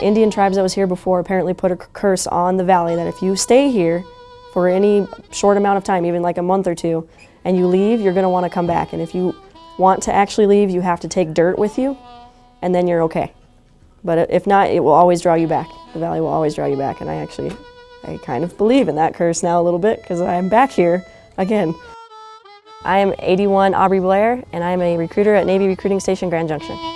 Indian tribes that was here before apparently put a curse on the valley that if you stay here for any short amount of time, even like a month or two, and you leave, you're gonna wanna come back. And if you want to actually leave, you have to take dirt with you, and then you're okay. But uh, if not, it will always draw you back. The valley will always draw you back, and I actually, I kind of believe in that curse now a little bit because I'm back here again. I am 81 Aubrey Blair, and I am a recruiter at Navy Recruiting Station Grand Junction.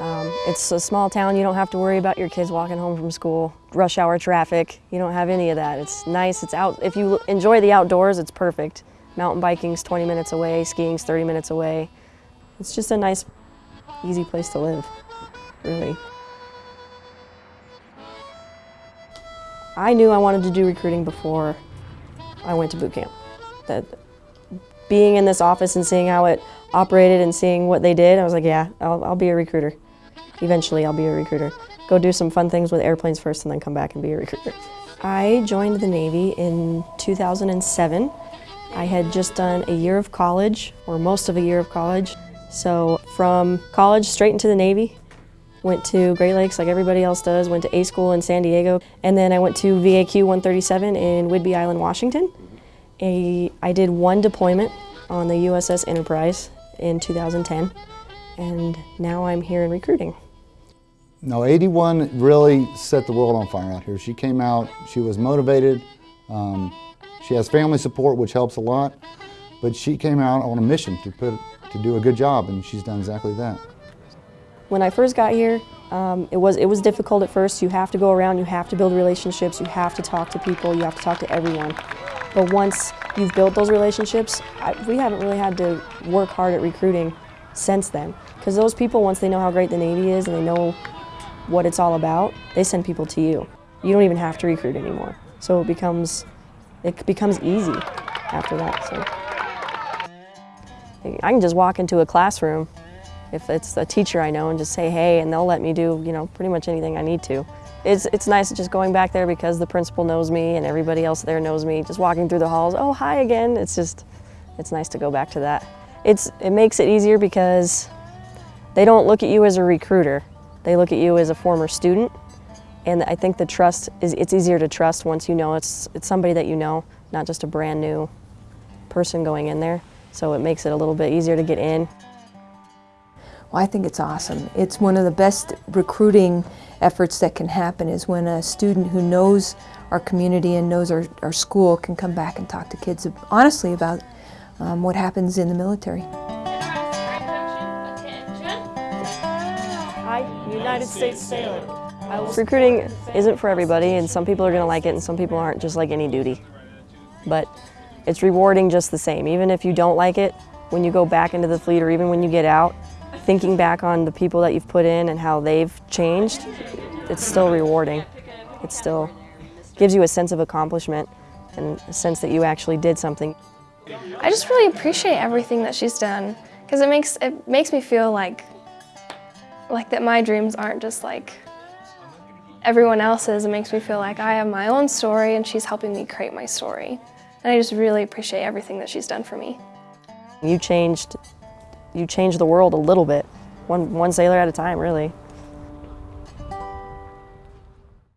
Um, it's a small town, you don't have to worry about your kids walking home from school, rush hour traffic, you don't have any of that. It's nice, it's out, if you enjoy the outdoors, it's perfect. Mountain biking's 20 minutes away, skiing's 30 minutes away. It's just a nice, easy place to live, really. I knew I wanted to do recruiting before I went to boot camp. That being in this office and seeing how it operated and seeing what they did, I was like, yeah, I'll, I'll be a recruiter. Eventually, I'll be a recruiter. Go do some fun things with airplanes first and then come back and be a recruiter. I joined the Navy in 2007. I had just done a year of college, or most of a year of college. So from college straight into the Navy, went to Great Lakes like everybody else does, went to A school in San Diego, and then I went to VAQ 137 in Whidbey Island, Washington. A, I did one deployment on the USS Enterprise in 2010, and now I'm here in recruiting. No, 81 really set the world on fire out here. She came out, she was motivated, um, she has family support, which helps a lot, but she came out on a mission to, put, to do a good job, and she's done exactly that. When I first got here, um, it, was, it was difficult at first. You have to go around, you have to build relationships, you have to talk to people, you have to talk to everyone. But once you've built those relationships, I, we haven't really had to work hard at recruiting since then. Because those people, once they know how great the Navy is and they know what it's all about, they send people to you. You don't even have to recruit anymore. So it becomes, it becomes easy after that. So I can just walk into a classroom if it's a teacher I know and just say hey and they'll let me do you know pretty much anything I need to. It's, it's nice just going back there because the principal knows me and everybody else there knows me. Just walking through the halls, oh hi again. It's just, it's nice to go back to that. It's, it makes it easier because they don't look at you as a recruiter. They look at you as a former student and I think the trust is, it's easier to trust once you know it's, it's somebody that you know, not just a brand new person going in there. So it makes it a little bit easier to get in. Well, I think it's awesome. It's one of the best recruiting efforts that can happen is when a student who knows our community and knows our, our school can come back and talk to kids honestly about um, what happens in the military. United States Sailor. Recruiting isn't for everybody and some people are going to like it and some people aren't just like any duty. But it's rewarding just the same. Even if you don't like it, when you go back into the fleet or even when you get out, thinking back on the people that you've put in and how they've changed, it's still rewarding. It still gives you a sense of accomplishment and a sense that you actually did something. I just really appreciate everything that she's done because it makes it makes me feel like like that my dreams aren't just like everyone else's. It makes me feel like I have my own story and she's helping me create my story. And I just really appreciate everything that she's done for me. You changed, you changed the world a little bit, one, one sailor at a time, really.